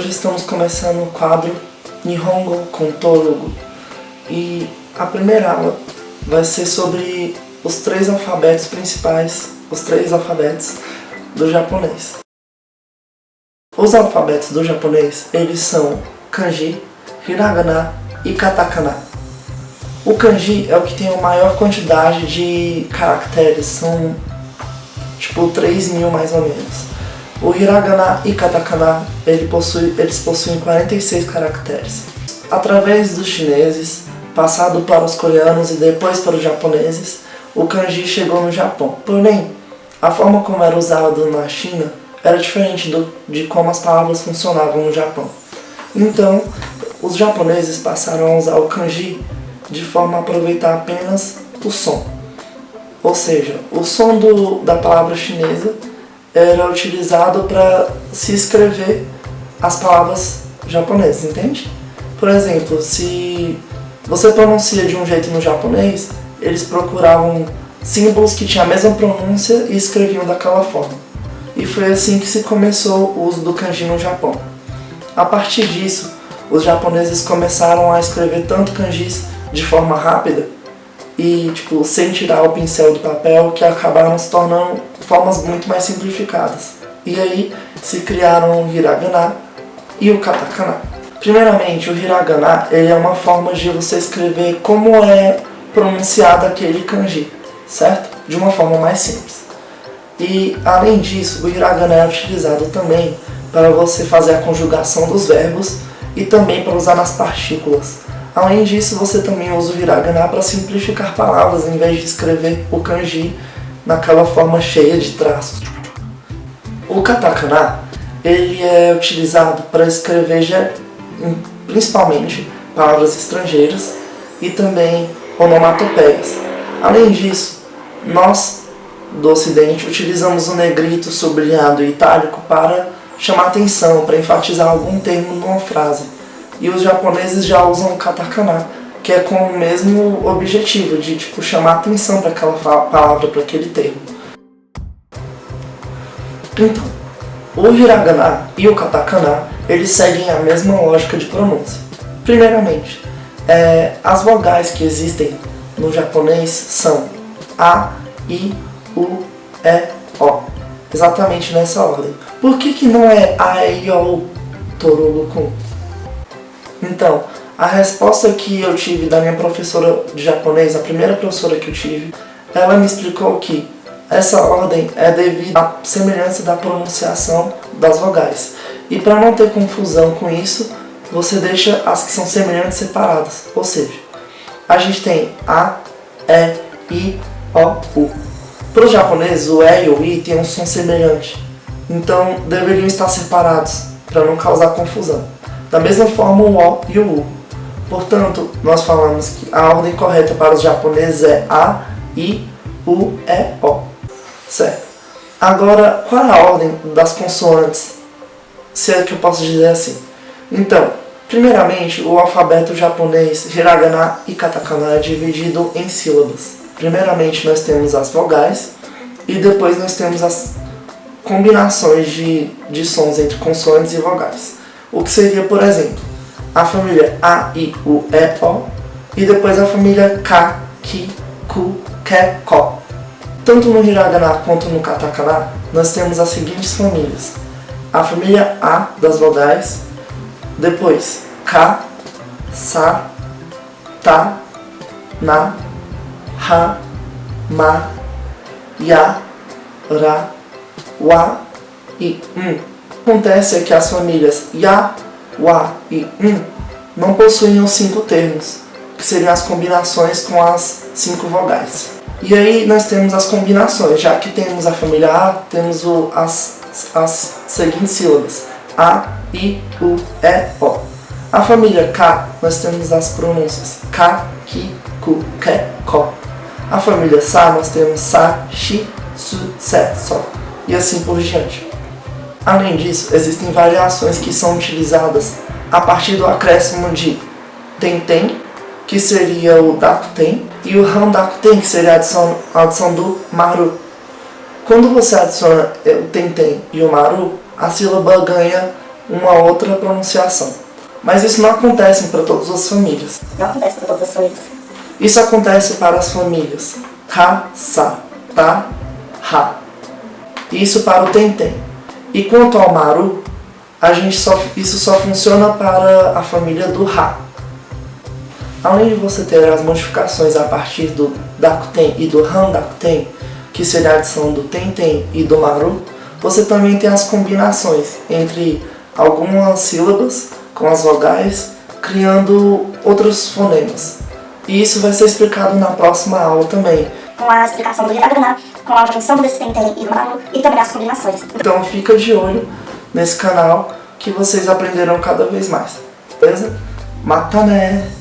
hoje estamos começando o quadro Nihongo com Torugo e a primeira aula vai ser sobre os três alfabetos principais, os três alfabetos do japonês. Os alfabetos do japonês, eles são kanji, hiragana e katakana. O kanji é o que tem a maior quantidade de caracteres, são tipo 3 mil mais ou menos. O hiragana e katakana ele possui, eles possuem 46 caracteres. Através dos chineses, passado para os coreanos e depois para os japoneses, o kanji chegou no Japão. Porém, a forma como era usado na China era diferente do, de como as palavras funcionavam no Japão. Então, os japoneses passaram a usar o kanji de forma a aproveitar apenas o som. Ou seja, o som do, da palavra chinesa era utilizado para se escrever as palavras japonesas, entende? Por exemplo, se você pronuncia de um jeito no japonês, eles procuravam símbolos que tinham a mesma pronúncia e escreviam daquela forma. E foi assim que se começou o uso do kanji no Japão. A partir disso, os japoneses começaram a escrever tanto kanjis de forma rápida e tipo sem tirar o pincel do papel que acabaram se tornando formas muito mais simplificadas. E aí se criaram o hiragana e o katakana. Primeiramente, o hiragana ele é uma forma de você escrever como é pronunciado aquele kanji, certo? De uma forma mais simples. E além disso, o hiragana é utilizado também para você fazer a conjugação dos verbos e também para usar nas partículas. Além disso, você também usa o hiragana para simplificar palavras em vez de escrever o kanji naquela forma cheia de traços. O katakana ele é utilizado para escrever principalmente palavras estrangeiras e também onomatopeias. Além disso, nós do ocidente utilizamos o negrito, sublinhado e itálico para chamar atenção, para enfatizar algum termo numa frase. E os japoneses já usam katakana, que é com o mesmo objetivo, de tipo, chamar atenção para aquela palavra, para aquele termo. Então, o hiragana e o katakana, eles seguem a mesma lógica de pronúncia. Primeiramente, é, as vogais que existem no japonês são A, I, U, E, O. Exatamente nessa ordem. Por que, que não é A, E, O, Torugo, Kun? Então, a resposta que eu tive da minha professora de japonês, a primeira professora que eu tive, ela me explicou que essa ordem é devido à semelhança da pronunciação das vogais. E para não ter confusão com isso, você deixa as que são semelhantes separadas. Ou seja, a gente tem A, E, I, O, U. Para os japoneses, o E e o I têm um som semelhante. Então, deveriam estar separados, para não causar confusão. Da mesma forma, o O e o U. Portanto, nós falamos que a ordem correta para os japoneses é A, I, U, E, O. Certo? Agora, qual é a ordem das consoantes? Se é que eu posso dizer assim. Então, primeiramente, o alfabeto japonês hiragana e katakana é dividido em sílabas. Primeiramente, nós temos as vogais e depois nós temos as combinações de, de sons entre consoantes e vogais. O que seria, por exemplo, a família A, I, U, E, O e depois a família K, Ki, Ku, Ke, Ko. Tanto no hiragana quanto no katakana, nós temos as seguintes famílias. A família A das vogais, depois Ka, Sa, Ta, Na, Ha, Ma, Ya, Ra, Wa e Um. Acontece é que as famílias Ya, Wa e Um não possuem os cinco termos, que seriam as combinações com as cinco vogais. E aí nós temos as combinações, já que temos a família A, temos o, as, as seguintes sílabas. A, I, U, E, O. A família K, nós temos as pronúncias K, Ki, Ku, Ke, Ko. A família Sa, nós temos Sa, Shi, Su, Se, So. E assim por diante. Além disso, existem variações que são utilizadas a partir do acréscimo de Tenten, que seria o Dakuten, e o Handakuten, que seria a adição, a adição do Maru. Quando você adiciona o Tenten e o Maru, a sílaba ganha uma outra pronunciação. Mas isso não acontece para todas as famílias. Não acontece para todas as famílias. Isso acontece para as famílias ta, sa, ta, ha. Isso para o tentem. E quanto ao maru, a gente só, isso só funciona para a família do ha. Além de você ter as modificações a partir do dakuten e do handakuten, que seria a adição do tenten e do maru, você também tem as combinações entre algumas sílabas com as vogais, criando outros fonemas. E isso vai ser explicado na próxima aula também. Com a explicação do hiragana, com a junção desse tenten e do maru, e também as combinações. Então fica de olho nesse canal que vocês aprenderão cada vez mais. Beleza? Mata né!